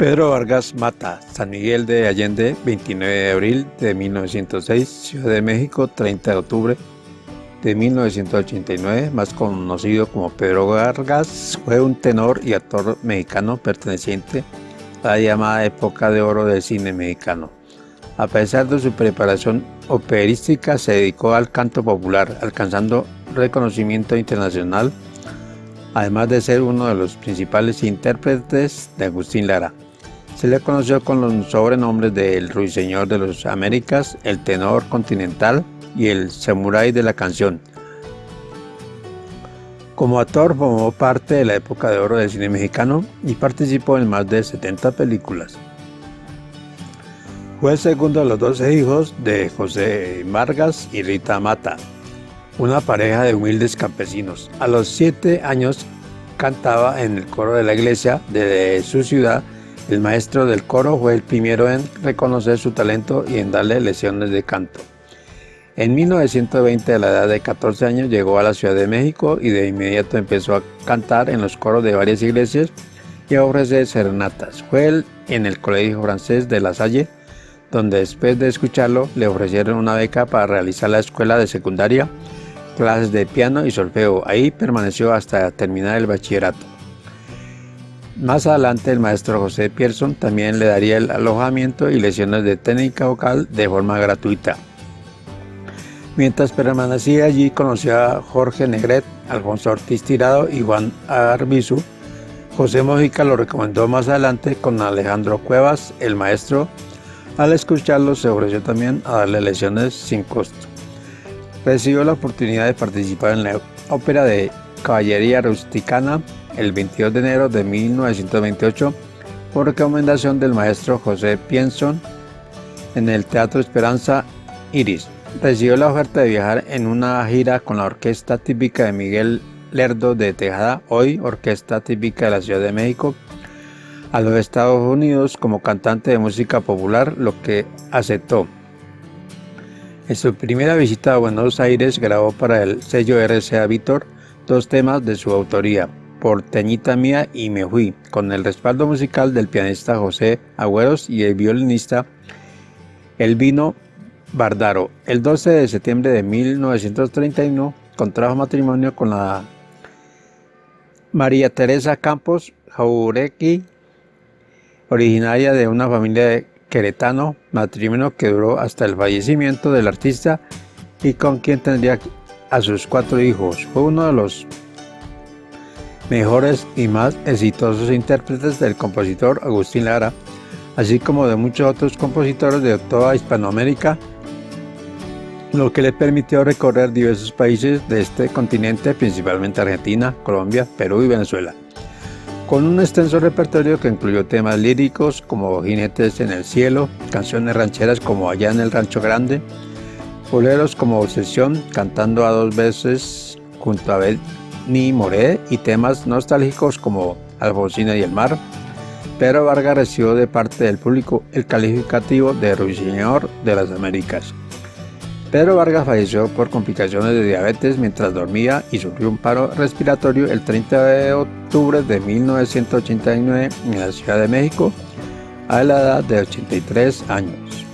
Pedro Vargas Mata, San Miguel de Allende, 29 de abril de 1906, Ciudad de México, 30 de octubre de 1989, más conocido como Pedro Vargas, fue un tenor y actor mexicano perteneciente a la llamada época de oro del cine mexicano. A pesar de su preparación operística, se dedicó al canto popular, alcanzando reconocimiento internacional, además de ser uno de los principales intérpretes de Agustín Lara. Se le conoció con los sobrenombres de El Ruiseñor de las Américas, El Tenor Continental y El Samurái de la Canción. Como actor formó parte de la época de oro del cine mexicano y participó en más de 70 películas. Fue el segundo de los 12 hijos de José Vargas y Rita Mata, una pareja de humildes campesinos. A los 7 años cantaba en el coro de la iglesia de su ciudad el maestro del coro fue el primero en reconocer su talento y en darle lecciones de canto. En 1920, a la edad de 14 años, llegó a la Ciudad de México y de inmediato empezó a cantar en los coros de varias iglesias y a ofrecer serenatas. Fue en el Colegio Francés de La Salle, donde después de escucharlo le ofrecieron una beca para realizar la escuela de secundaria, clases de piano y solfeo. Ahí permaneció hasta terminar el bachillerato. Más adelante el maestro José Pierson también le daría el alojamiento y lesiones de técnica vocal de forma gratuita. Mientras permanecía allí conoció a Jorge Negret, Alfonso Ortiz Tirado y Juan Arbizu. José Mojica lo recomendó más adelante con Alejandro Cuevas, el maestro. Al escucharlo se ofreció también a darle lesiones sin costo. Recibió la oportunidad de participar en la ópera de Caballería Rusticana el 22 de enero de 1928 por recomendación del maestro José Pienson en el Teatro Esperanza Iris. Recibió la oferta de viajar en una gira con la orquesta típica de Miguel Lerdo de Tejada, hoy orquesta típica de la Ciudad de México, a los Estados Unidos como cantante de música popular, lo que aceptó. En su primera visita a Buenos Aires grabó para el sello RCA Víctor dos temas de su autoría, Porteñita Mía y Me Fui, con el respaldo musical del pianista José Agüeros y el violinista Elvino Bardaro. El 12 de septiembre de 1931 contrajo matrimonio con la María Teresa Campos Jauregui, originaria de una familia de queretano, matrimonio que duró hasta el fallecimiento del artista y con quien tendría a sus cuatro hijos. Fue uno de los mejores y más exitosos intérpretes del compositor Agustín Lara, así como de muchos otros compositores de toda Hispanoamérica, lo que le permitió recorrer diversos países de este continente, principalmente Argentina, Colombia, Perú y Venezuela, con un extenso repertorio que incluyó temas líricos como Jinetes en el Cielo, canciones rancheras como Allá en el Rancho Grande, boleros como Obsesión, cantando a dos veces junto a ni Moré y temas nostálgicos como Alfonsina y el mar. Pedro Vargas recibió de parte del público el calificativo de Ruiseñor de las Américas. Pedro Vargas falleció por complicaciones de diabetes mientras dormía y sufrió un paro respiratorio el 30 de octubre de 1989 en la Ciudad de México a la edad de 83 años.